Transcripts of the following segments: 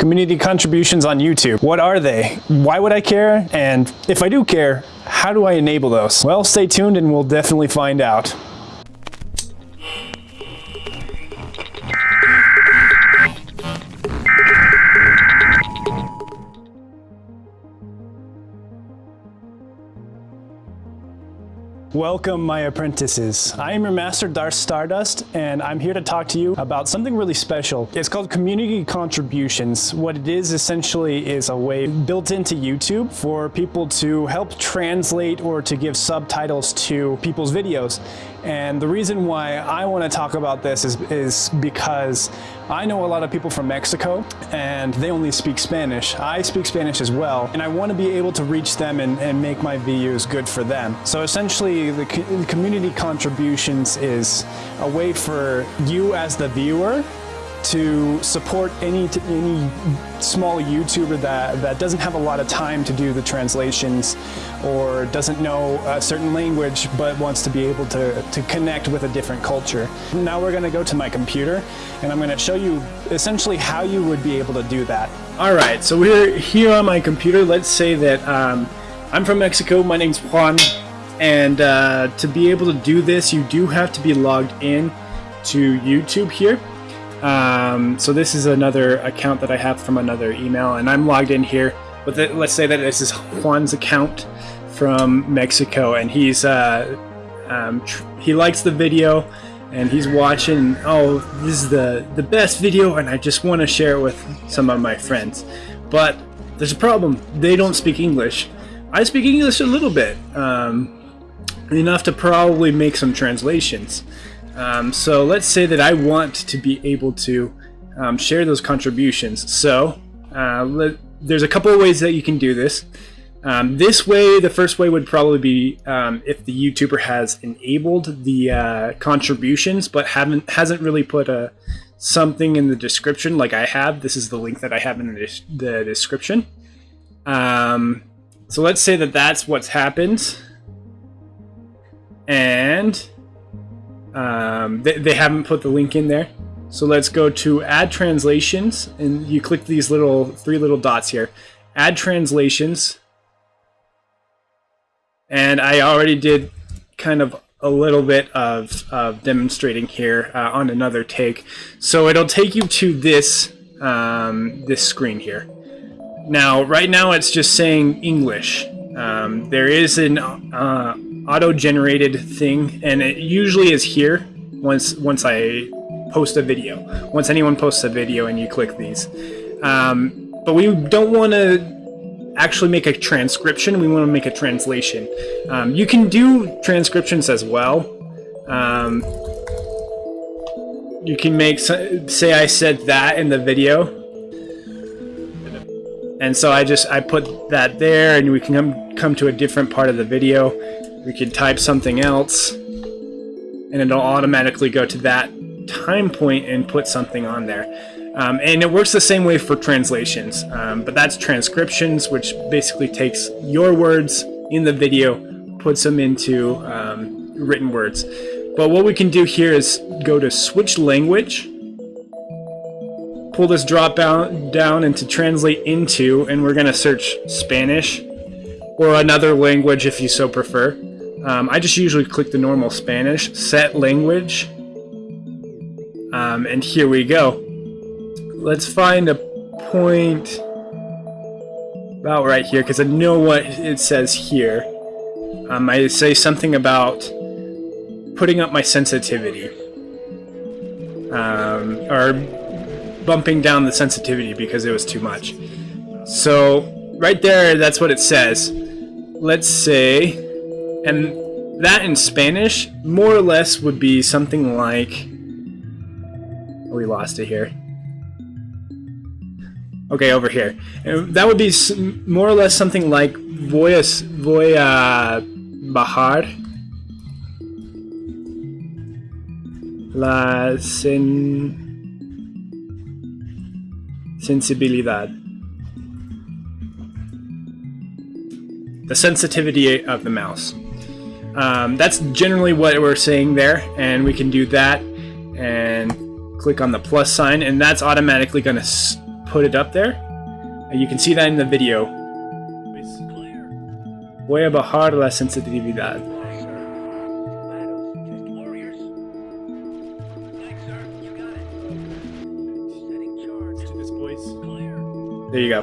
Community contributions on YouTube. What are they? Why would I care? And if I do care, how do I enable those? Well, stay tuned and we'll definitely find out. Welcome, my apprentices. I am your master, Darth Stardust, and I'm here to talk to you about something really special. It's called community contributions. What it is essentially is a way built into YouTube for people to help translate or to give subtitles to people's videos. And the reason why I want to talk about this is, is because I know a lot of people from Mexico and they only speak Spanish. I speak Spanish as well, and I want to be able to reach them and, and make my videos good for them. So essentially, the co community contributions is a way for you as the viewer to support any any small YouTuber that, that doesn't have a lot of time to do the translations or doesn't know a certain language but wants to be able to, to connect with a different culture. Now we're going to go to my computer and I'm going to show you essentially how you would be able to do that. Alright, so we're here on my computer. Let's say that um, I'm from Mexico, my name's Juan, and uh, to be able to do this you do have to be logged in to YouTube here. Um, so this is another account that I have from another email, and I'm logged in here. But let's say that this is Juan's account from Mexico, and he's uh, um, he likes the video, and he's watching. Oh, this is the the best video, and I just want to share it with some of my friends. But there's a problem. They don't speak English. I speak English a little bit, um, enough to probably make some translations. Um, so let's say that I want to be able to um, share those contributions. So uh, let, there's a couple of ways that you can do this. Um, this way, the first way would probably be um, if the YouTuber has enabled the uh, contributions, but haven't hasn't really put a something in the description like I have. This is the link that I have in the, the description. Um, so let's say that that's what's happened, and um, they, they haven't put the link in there. So let's go to add translations and you click these little three little dots here. Add translations. And I already did kind of a little bit of, of demonstrating here uh, on another take. So it'll take you to this, um, this screen here. Now, right now it's just saying English. Um, there is an uh, auto-generated thing, and it usually is here once once I post a video. Once anyone posts a video and you click these. Um, but we don't want to actually make a transcription, we want to make a translation. Um, you can do transcriptions as well. Um, you can make, say I said that in the video, and so I just, I put that there and we can come, come to a different part of the video. We could type something else and it'll automatically go to that time point and put something on there. Um, and it works the same way for translations, um, but that's transcriptions, which basically takes your words in the video, puts them into um, written words. But what we can do here is go to switch language, pull this drop down, down into translate into, and we're going to search Spanish or another language if you so prefer. Um, I just usually click the normal Spanish, set language, um, and here we go. Let's find a point about right here because I know what it says here. Um, I say something about putting up my sensitivity. Um, or bumping down the sensitivity because it was too much. So right there, that's what it says. Let's say, and that in Spanish more or less would be something like, we lost it here. Okay, over here. And that would be more or less something like voy a, voy a bajar la sen sensibilidad. The sensitivity of the mouse. Um, that's generally what we're saying there, and we can do that and click on the plus sign, and that's automatically going to put it up there. You can see that in the video. Voy a bajar la sensibilidad. There you go.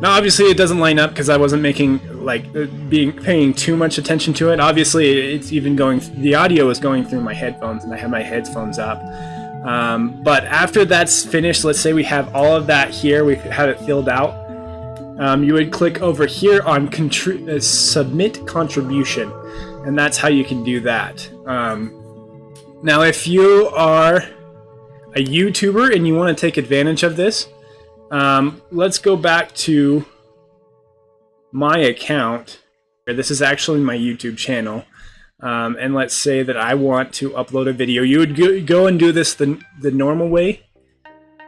Now, obviously, it doesn't line up because I wasn't making like uh, being paying too much attention to it. Obviously, it's even going. The audio is going through my headphones, and I have my headphones up. Um, but after that's finished, let's say we have all of that here. We have it filled out. Um, you would click over here on uh, submit contribution, and that's how you can do that. Um, now, if you are a YouTuber and you want to take advantage of this, um, let's go back to my account. This is actually my YouTube channel. Um, and let's say that I want to upload a video. You would go and do this the, the normal way.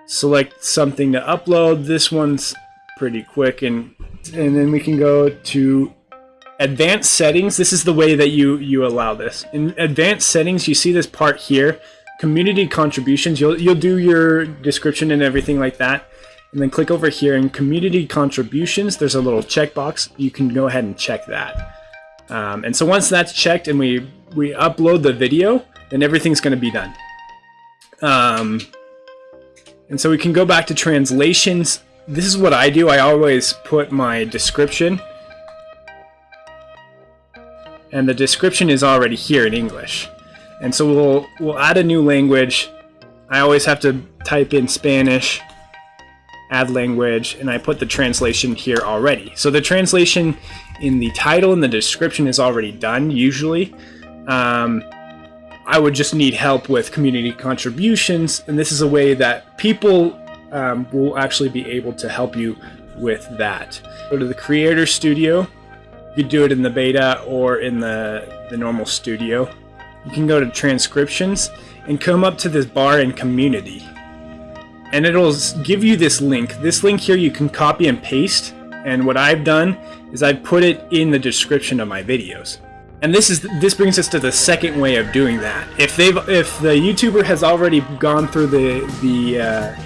Select something to upload. This one's pretty quick. And, and then we can go to advanced settings. This is the way that you, you allow this. In advanced settings, you see this part here, community contributions. You'll, you'll do your description and everything like that and then click over here in community contributions. There's a little checkbox. You can go ahead and check that. Um, and so once that's checked and we we upload the video then everything's going to be done. Um, and so we can go back to translations. This is what I do. I always put my description. And the description is already here in English. And so we'll we'll add a new language. I always have to type in Spanish add language, and I put the translation here already. So the translation in the title and the description is already done, usually. Um, I would just need help with community contributions, and this is a way that people um, will actually be able to help you with that. Go to the Creator Studio. You do it in the beta or in the, the normal studio. You can go to Transcriptions and come up to this bar in Community and it'll give you this link. This link here you can copy and paste, and what I've done is I've put it in the description of my videos. And this is this brings us to the second way of doing that. If they've if the YouTuber has already gone through the the uh,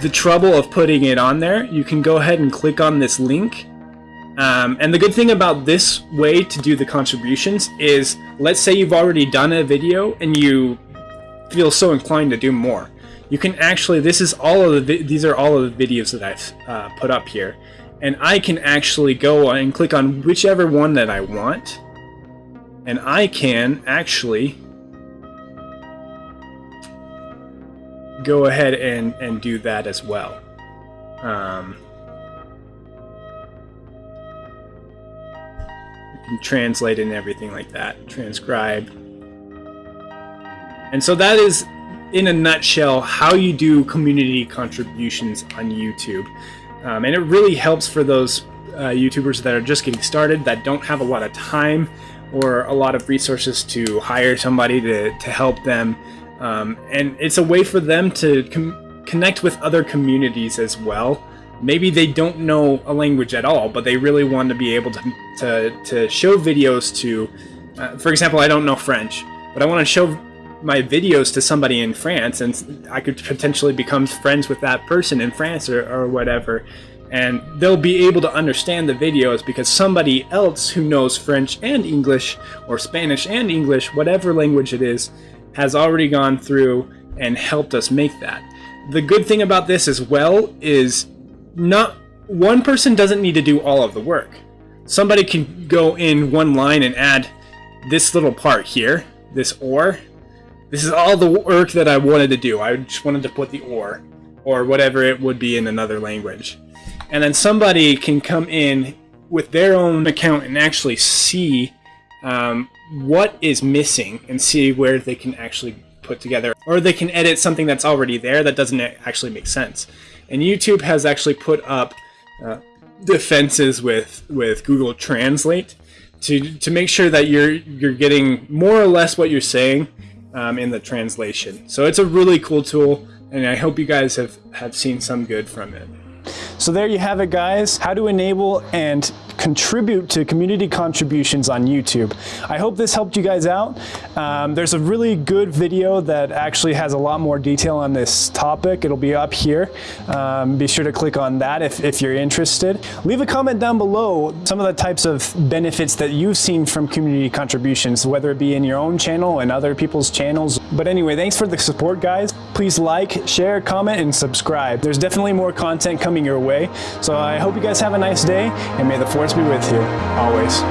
the trouble of putting it on there, you can go ahead and click on this link. Um, and the good thing about this way to do the contributions is, let's say you've already done a video and you feel so inclined to do more you can actually, this is all of the, these are all of the videos that I've uh, put up here. And I can actually go and click on whichever one that I want. And I can actually go ahead and, and do that as well. Um, you can translate and everything like that, transcribe. And so that is in a nutshell, how you do community contributions on YouTube. Um, and it really helps for those uh, YouTubers that are just getting started, that don't have a lot of time or a lot of resources to hire somebody to, to help them. Um, and it's a way for them to connect with other communities as well. Maybe they don't know a language at all, but they really want to be able to, to, to show videos to, uh, for example, I don't know French, but I want to show my videos to somebody in France and I could potentially become friends with that person in France or, or whatever and they'll be able to understand the videos because somebody else who knows French and English or Spanish and English, whatever language it is, has already gone through and helped us make that. The good thing about this as well is not one person doesn't need to do all of the work. Somebody can go in one line and add this little part here, this or, this is all the work that I wanted to do. I just wanted to put the or, or whatever it would be in another language. And then somebody can come in with their own account and actually see um, what is missing and see where they can actually put together. Or they can edit something that's already there that doesn't actually make sense. And YouTube has actually put up uh, defenses with, with Google Translate to, to make sure that you're, you're getting more or less what you're saying um, in the translation. So it's a really cool tool, and I hope you guys have, have seen some good from it. So there you have it guys, how to enable and contribute to community contributions on YouTube. I hope this helped you guys out. Um, there's a really good video that actually has a lot more detail on this topic. It'll be up here. Um, be sure to click on that if, if you're interested. Leave a comment down below some of the types of benefits that you've seen from community contributions, whether it be in your own channel and other people's channels. But anyway, thanks for the support, guys. Please like, share, comment, and subscribe. There's definitely more content coming your way. So I hope you guys have a nice day, and may the force be with you always.